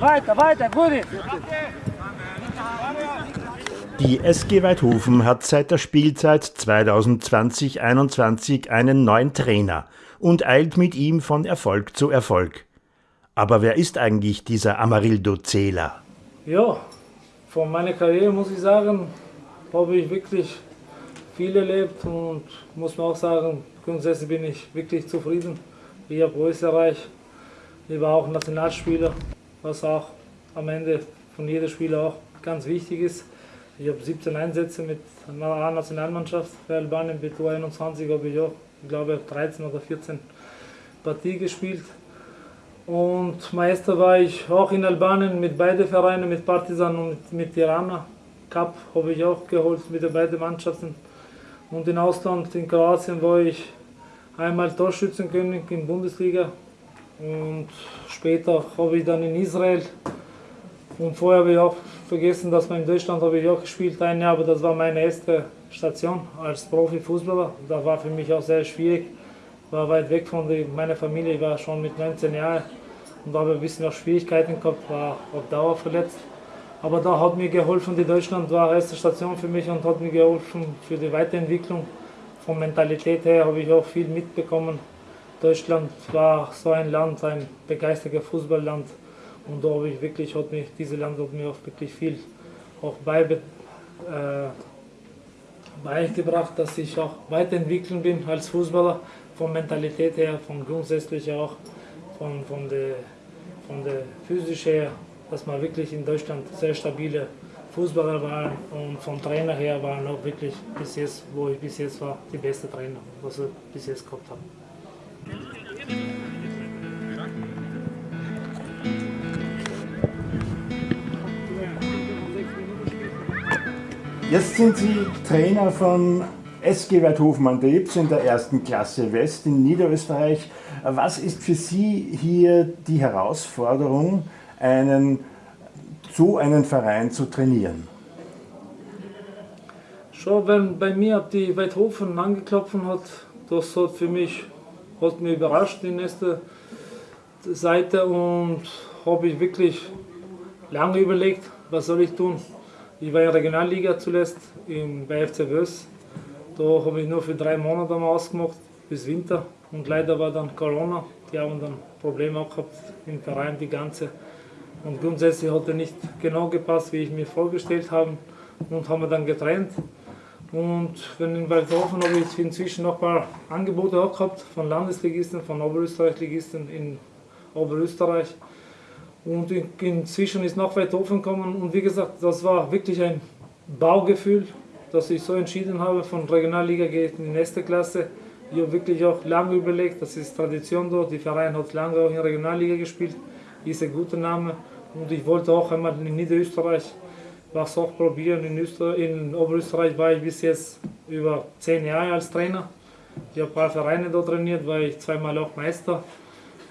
weiter, weiter, gut. Die SG Weidhofen hat seit der Spielzeit 2020-21 einen neuen Trainer und eilt mit ihm von Erfolg zu Erfolg. Aber wer ist eigentlich dieser Amarildo Zela? Ja, von meiner Karriere muss ich sagen, habe ich wirklich viel erlebt und muss man auch sagen, grundsätzlich bin ich wirklich zufrieden. Ich habe alles erreicht. Ich war auch Nationalspieler, was auch am Ende von jedem Spieler auch ganz wichtig ist. Ich habe 17 Einsätze mit einer A-Nationalmannschaft für Albanien, mit U21 habe ich auch, ich glaube, 13 oder 14 Partien gespielt. Und Meister war ich auch in Albanien mit beiden Vereinen, mit Partizan und mit, mit Tirana. Cup habe ich auch geholt mit den beiden Mannschaften. Und im Ausland, in Kroatien, war ich einmal Torschützenkönig in Bundesliga. Und später habe ich dann in Israel. Und vorher habe ich auch vergessen, dass man in Deutschland habe ich auch gespielt ein Jahr, aber das war meine erste Station als Profifußballer. Da war für mich auch sehr schwierig. War weit weg von meiner Familie, ich war schon mit 19 Jahren und habe ein bisschen auch Schwierigkeiten gehabt, war auf Dauer verletzt. Aber da hat mir geholfen, die Deutschland war erste Station für mich und hat mir geholfen für die Weiterentwicklung. Von Mentalität her habe ich auch viel mitbekommen. Deutschland war so ein Land, ein begeisterter Fußballland. Und da habe ich wirklich, hat mir, dieses Land hat mir auch wirklich viel auch beibe, äh, beigebracht, dass ich auch weiterentwickeln bin als Fußballer. Von Mentalität her, von grundsätzlich auch, von, von der, von der physisch her dass wir wirklich in Deutschland sehr stabile Fußballer waren und vom Trainer her waren auch wirklich bis jetzt, wo ich bis jetzt war, die beste Trainer, was ich bis jetzt gehabt habe. Jetzt sind Sie Trainer von SG Weidhofen an der Ips in der ersten Klasse West in Niederösterreich. Was ist für Sie hier die Herausforderung, einen, so einen Verein zu trainieren? Schon wenn bei mir die Weidhofen angeklopft hat, das hat für mich hat mich überrascht, die nächste Seite und habe ich wirklich lange überlegt, was soll ich tun. Ich war in der Regionalliga zuletzt im, bei FC Wös. Da habe ich nur für drei Monate mal ausgemacht, bis Winter. Und leider war dann Corona. Die haben dann Probleme auch gehabt im Verein, die ganze und grundsätzlich hat er nicht genau gepasst, wie ich mir vorgestellt habe. Und haben wir dann getrennt. Und wenn in Waldhofen habe ich inzwischen noch ein paar Angebote auch gehabt von Landesligisten, von Oberösterreich-Ligisten in Oberösterreich. Und inzwischen ist noch Waldhofen gekommen. Und wie gesagt, das war wirklich ein Baugefühl, dass ich so entschieden habe, von Regionalliga geht in die nächste Klasse. Ich habe wirklich auch lange überlegt, das ist Tradition dort. Die Verein hat lange auch in der Regionalliga gespielt, ist ein guter Name. Und ich wollte auch einmal in Niederösterreich was auch probieren. In, in Oberösterreich war ich bis jetzt über zehn Jahre als Trainer. Ich habe ein paar Vereine dort trainiert, war ich zweimal auch Meister.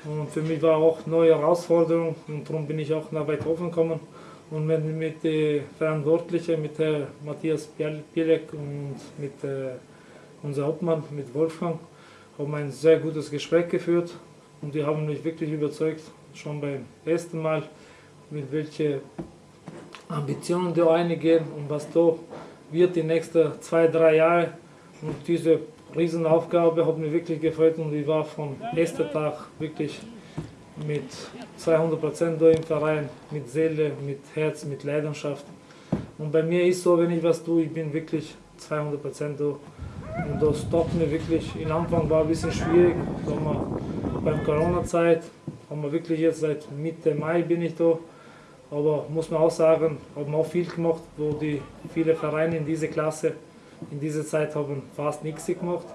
Und für mich war auch eine neue Herausforderung und darum bin ich auch nach Weidhofen gekommen. Und mit, mit den Verantwortlichen, mit Herrn Matthias Pielek und mit äh, unserem Hauptmann, mit Wolfgang, haben wir ein sehr gutes Gespräch geführt. Und die haben mich wirklich überzeugt, schon beim ersten Mal mit welchen Ambitionen da eingehen und was da wird die nächsten zwei, drei Jahre. Und diese Riesenaufgabe hat mir wirklich gefreut und ich war von ersten Tag wirklich mit 200 Prozent da im Verein, mit Seele, mit Herz, mit Leidenschaft. Und bei mir ist so, wenn ich was tue, ich bin wirklich 200 Prozent da. Und das stoppt mir wirklich. Am Anfang war ein bisschen schwierig, sagen wir, beim Corona-Zeit haben wir wirklich jetzt seit Mitte Mai bin ich da. Aber muss man auch sagen, haben auch viel gemacht, wo die viele Vereine in dieser Klasse in dieser Zeit haben fast nichts gemacht.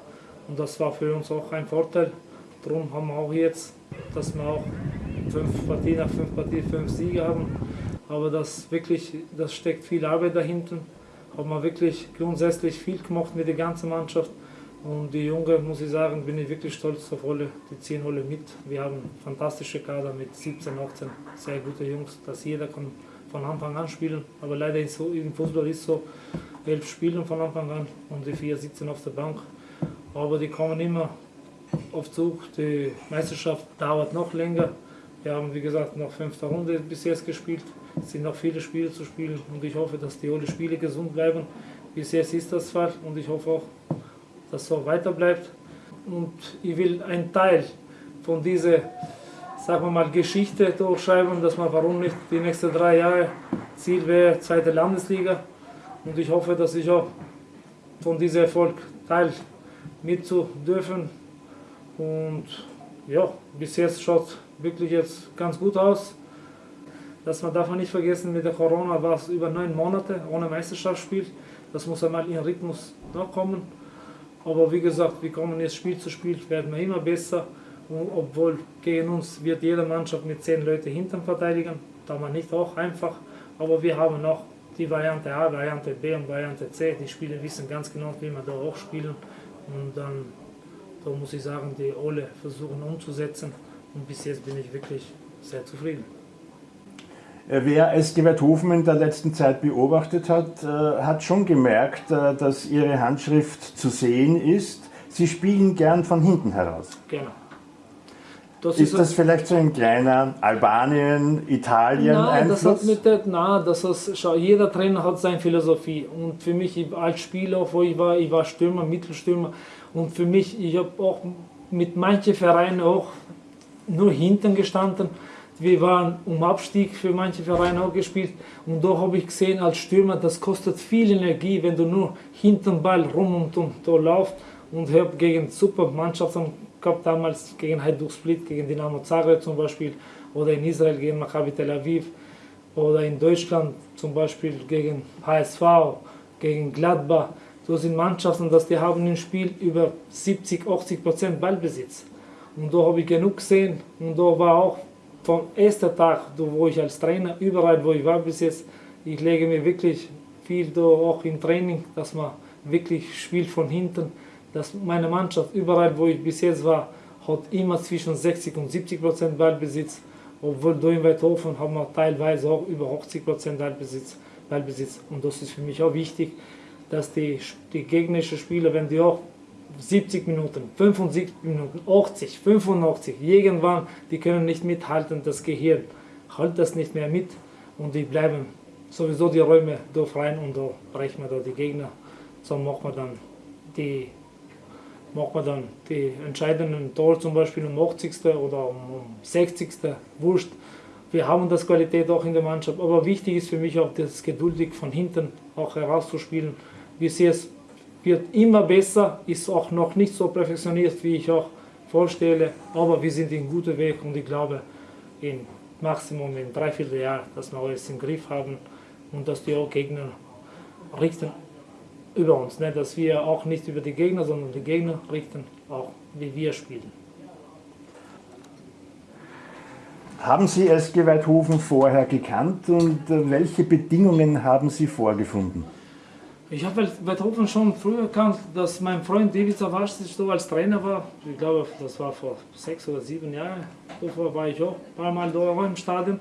Und das war für uns auch ein Vorteil. Darum haben wir auch jetzt, dass wir auch fünf Partien nach fünf Partien fünf Siege haben. Aber das wirklich, das steckt viel Arbeit dahinter. Haben wir wirklich grundsätzlich viel gemacht mit der ganzen Mannschaft. Und die Jungen, muss ich sagen, bin ich wirklich stolz auf alle. Die ziehen alle mit. Wir haben fantastische Kader mit 17, 18 sehr gute Jungs, dass jeder kann von Anfang an spielen. Aber leider ist so, im Fußball ist so, elf spielen von Anfang an und die vier sitzen auf der Bank. Aber die kommen immer auf Zug. Die Meisterschaft dauert noch länger Wir haben, wie gesagt, noch fünfte Runde bis jetzt gespielt. Es sind noch viele Spiele zu spielen und ich hoffe, dass die alle Spiele gesund bleiben. Bis jetzt ist das Fall und ich hoffe auch, dass es so weiter bleibt. Und ich will einen Teil von dieser, sagen wir mal, Geschichte durchschreiben, dass man, warum nicht die nächsten drei Jahre Ziel wäre, zweite Landesliga. Und ich hoffe, dass ich auch von diesem Erfolg teil mit zu dürfen. Und ja, bis jetzt schaut wirklich jetzt ganz gut aus. Dass man davon nicht vergessen, mit der Corona war es über neun Monate ohne Meisterschaftsspiel. Das muss einmal in Rhythmus nachkommen. Aber wie gesagt, wir kommen jetzt Spiel zu Spiel, werden wir immer besser. Und obwohl gegen uns wird jede Mannschaft mit zehn Leuten hinten verteidigen. Da war nicht auch einfach. Aber wir haben noch die Variante A, Variante B und Variante C. Die Spieler wissen ganz genau, wie man da auch spielen. Und dann, da muss ich sagen, die alle versuchen umzusetzen. Und bis jetzt bin ich wirklich sehr zufrieden. Äh, wer SG Werthofen in der letzten Zeit beobachtet hat, äh, hat schon gemerkt, äh, dass ihre Handschrift zu sehen ist. Sie spielen gern von hinten heraus. Genau. Das ist, ist das vielleicht so ein kleiner Albanien, Italien nein, Einfluss? Das hat mit der, nein, das ist, schau, jeder Trainer hat seine Philosophie und für mich als Spieler, wo ich war, ich war Stürmer, Mittelstürmer und für mich, ich habe auch mit manchen Vereinen auch nur hinten gestanden. Wir waren um Abstieg für manche Vereine auch gespielt und da habe ich gesehen als Stürmer, das kostet viel Energie, wenn du nur hinten Ball rum und um da laufst und habe gegen super Mannschaften gehabt damals gegen Hajduk Split, gegen Dynamo Zagreb zum Beispiel oder in Israel gegen Maccabi Tel Aviv oder in Deutschland zum Beispiel gegen HSV, gegen Gladbach. So sind Mannschaften, dass die haben im Spiel über 70, 80 Prozent Ballbesitz. Und da habe ich genug gesehen und da war auch vom ersten Tag, wo ich als Trainer, überall wo ich war bis jetzt, ich lege mir wirklich viel da auch im Training, dass man wirklich spielt von hinten dass meine Mannschaft überall, wo ich bis jetzt war, hat immer zwischen 60 und 70 Prozent Ballbesitz, obwohl da in Weidhofen haben wir teilweise auch über 80 Prozent Ballbesitz, Ballbesitz. Und das ist für mich auch wichtig, dass die, die gegnerischen Spieler, wenn die auch 70 Minuten, 75 Minuten, 80, 85, irgendwann, die können nicht mithalten, das Gehirn hält das nicht mehr mit und die bleiben sowieso die Räume da rein und da brechen wir da die Gegner. So machen wir dann die macht man dann die entscheidenden Tor zum Beispiel um 80. oder um 60. Wurscht. Wir haben das Qualität auch in der Mannschaft, aber wichtig ist für mich auch das geduldig von hinten auch herauszuspielen. Wie sehe es wird immer besser, ist auch noch nicht so perfektioniert, wie ich auch vorstelle, aber wir sind in gutem Weg und ich glaube, in Maximum in drei, vier Jahren, dass wir alles im Griff haben und dass die auch Gegner richten über uns, ne? dass wir auch nicht über die Gegner, sondern die Gegner richten, auch wie wir spielen. Haben Sie SG Weidhofen vorher gekannt und äh, welche Bedingungen haben Sie vorgefunden? Ich habe Weidhofen schon früher erkannt, dass mein Freund David Savastic so als Trainer war. Ich glaube, das war vor sechs oder sieben Jahren. Davor war ich auch ein paar Mal da im Stadion.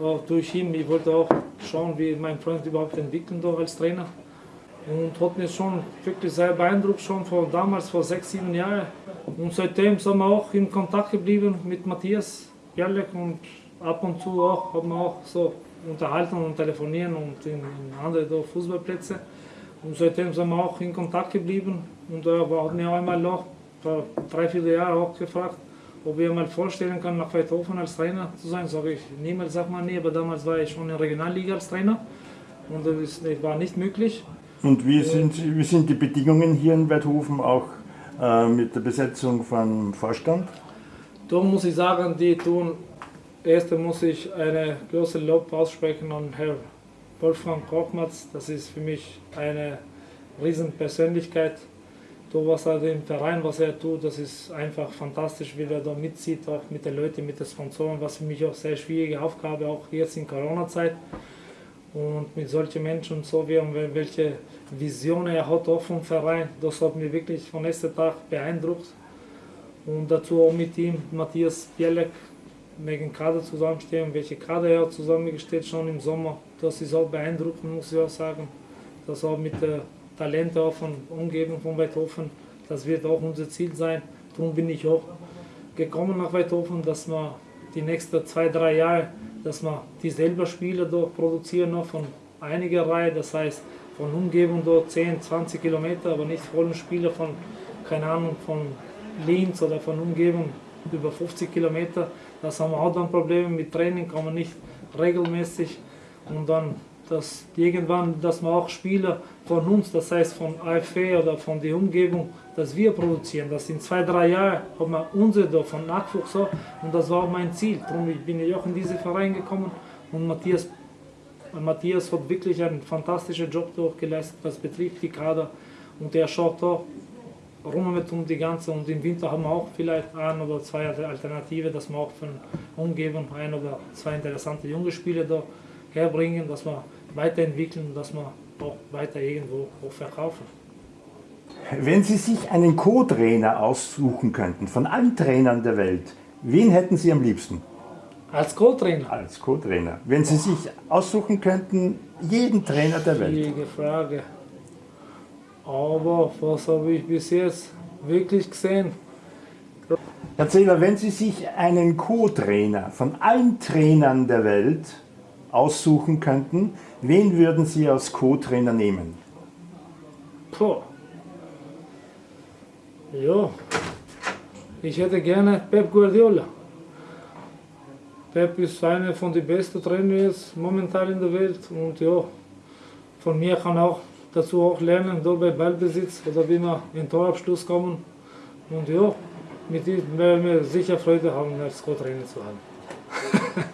Auch durch ihn, ich wollte auch schauen, wie mein Freund überhaupt entwickelt als Trainer und hat mich schon wirklich sehr beeindruckt, schon von damals, vor sechs, sieben Jahren. Und seitdem sind wir auch in Kontakt geblieben mit Matthias Bierleck und ab und zu auch, haben wir auch so unterhalten und telefonieren und in, in andere Fußballplätze. Und seitdem sind wir auch in Kontakt geblieben und er hat mir einmal noch vor drei, vier Jahren auch gefragt, ob ich mir vorstellen kann, nach Weidhofen als Trainer zu sein. Sage ich, niemals sagt man nie, aber damals war ich schon in der Regionalliga als Trainer und das war nicht möglich. Und wie sind, wie sind die Bedingungen hier in Weidhofen auch äh, mit der Besetzung von Vorstand? Da muss ich sagen, die tun, erst muss ich eine große Lob aussprechen an Herrn Wolfgang Kochmatz. Das ist für mich eine Riesenpersönlichkeit. Da was er im Verein, was er tut, das ist einfach fantastisch, wie er da mitzieht, auch mit den Leuten, mit den Sponsoren, was für mich auch sehr schwierige Aufgabe, auch jetzt in Corona-Zeit und mit solchen Menschen so wie welche Visionen er hat auch vom Verein, das hat mich wirklich von ersten Tag beeindruckt. Und dazu auch mit ihm Matthias Bielek wegen Kader zusammenstehen, welche Kader er zusammengestellt schon im Sommer. Das ist auch beeindruckend, muss ich auch sagen. Das auch mit der Talente auch von Umgebung von Weidhofen, das wird auch unser Ziel sein. Darum bin ich auch gekommen nach Weidhofen, dass wir die nächsten zwei, drei Jahre, dass wir dieselben Spieler da produzieren noch von einiger Reihe, das heißt von Umgebung dort 10, 20 Kilometer, aber nicht vollen Spieler von, keine Ahnung, von Linz oder von Umgebung über 50 Kilometer. Das haben wir auch dann Probleme mit Training, kann man nicht regelmäßig und dann dass irgendwann, dass wir auch Spieler von uns, das heißt von AFE oder von der Umgebung, dass wir produzieren. Das in zwei, drei Jahren haben wir unsere von Nachwuchs auch und das war auch mein Ziel. Darum bin ich auch in diesen Verein gekommen und Matthias, Matthias hat wirklich einen fantastischen Job geleistet, das betrifft die Kader und er schaut auch rum mit um die ganze und im Winter haben wir auch vielleicht ein oder zwei Alternative, dass wir auch von Umgebung ein oder zwei interessante junge Spieler da herbringen, dass wir weiterentwickeln, dass wir auch weiter irgendwo auch verkaufen. Wenn Sie sich einen Co-Trainer aussuchen könnten, von allen Trainern der Welt, wen hätten Sie am liebsten? Als Co-Trainer? Als Co-Trainer. Wenn Sie sich aussuchen könnten, jeden Trainer der Welt. Schwierige Frage. Aber was habe ich bis jetzt wirklich gesehen? Herr Zähler, wenn Sie sich einen Co-Trainer von allen Trainern der Welt aussuchen könnten, wen würden Sie als Co-Trainer nehmen? Puh. Ja, ich hätte gerne Pep Guardiola. Pep ist einer von den besten Trainern jetzt momentan in der Welt und ja, von mir kann auch dazu auch lernen, da bei Ballbesitz oder wie wir in Torabschluss kommen. Und ja, mit dem werden wir sicher Freude haben, als Co-Trainer zu haben.